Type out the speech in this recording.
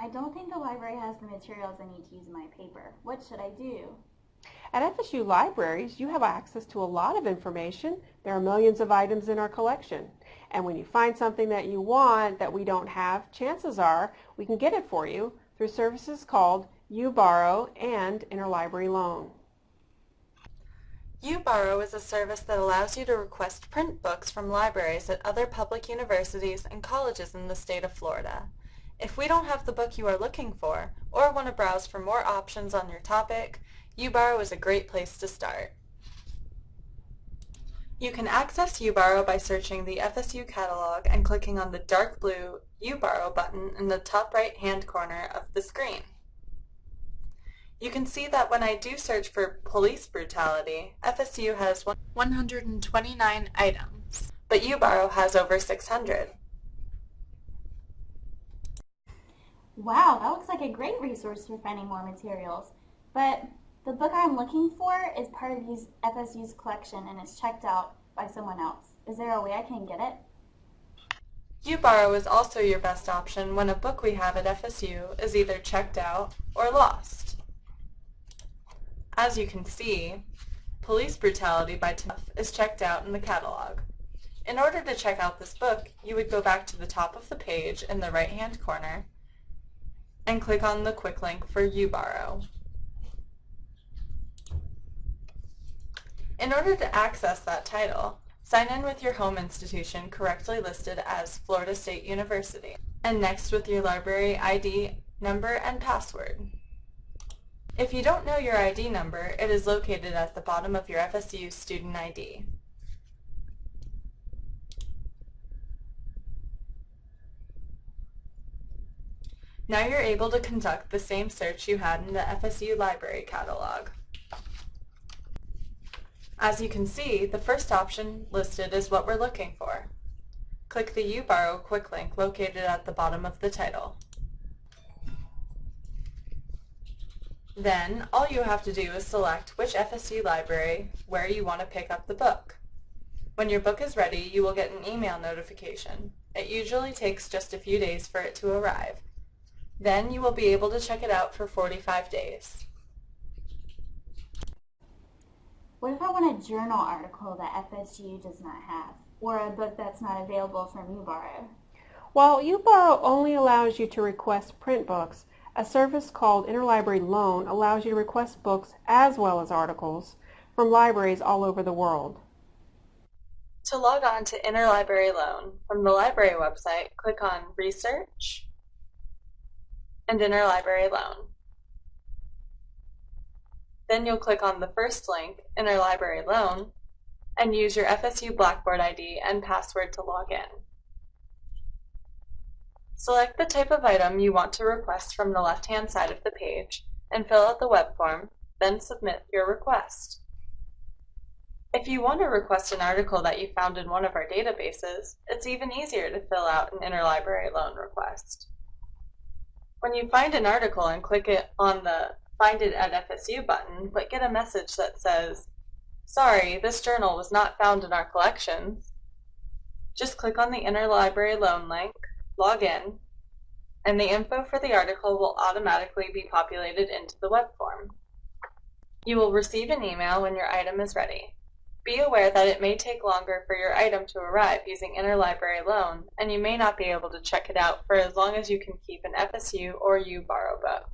I don't think the library has the materials I need to use in my paper. What should I do? At FSU Libraries, you have access to a lot of information. There are millions of items in our collection. And when you find something that you want that we don't have, chances are we can get it for you through services called UBorrow and Interlibrary Loan. UBorrow is a service that allows you to request print books from libraries at other public universities and colleges in the state of Florida. If we don't have the book you are looking for, or want to browse for more options on your topic, UBorrow is a great place to start. You can access UBorrow by searching the FSU catalog and clicking on the dark blue UBorrow button in the top right hand corner of the screen. You can see that when I do search for police brutality, FSU has 129 items, but UBorrow has over 600. Wow, that looks like a great resource for finding more materials. But the book I'm looking for is part of FSU's collection and it's checked out by someone else. Is there a way I can get it? UBorrow is also your best option when a book we have at FSU is either checked out or lost. As you can see, Police Brutality by Tuff is checked out in the catalog. In order to check out this book, you would go back to the top of the page in the right-hand corner and click on the quick link for UBorrow. In order to access that title, sign in with your home institution correctly listed as Florida State University, and next with your library ID number and password. If you don't know your ID number, it is located at the bottom of your FSU student ID. Now you're able to conduct the same search you had in the FSU library catalog. As you can see, the first option listed is what we're looking for. Click the UBorrow quick link located at the bottom of the title. Then, all you have to do is select which FSU library where you want to pick up the book. When your book is ready, you will get an email notification. It usually takes just a few days for it to arrive. Then you will be able to check it out for 45 days. What if I want a journal article that FSU does not have, or a book that's not available from UBorrow? While UBorrow only allows you to request print books, a service called Interlibrary Loan allows you to request books as well as articles from libraries all over the world. To log on to Interlibrary Loan, from the library website, click on Research and Interlibrary Loan. Then you'll click on the first link, Interlibrary Loan, and use your FSU Blackboard ID and password to log in. Select the type of item you want to request from the left-hand side of the page and fill out the web form, then submit your request. If you want to request an article that you found in one of our databases, it's even easier to fill out an interlibrary loan request. When you find an article and click it on the Find it at FSU button, but get a message that says, Sorry, this journal was not found in our collections, just click on the Interlibrary Loan link log in, and the info for the article will automatically be populated into the web form. You will receive an email when your item is ready. Be aware that it may take longer for your item to arrive using Interlibrary Loan, and you may not be able to check it out for as long as you can keep an FSU or UBorrow book.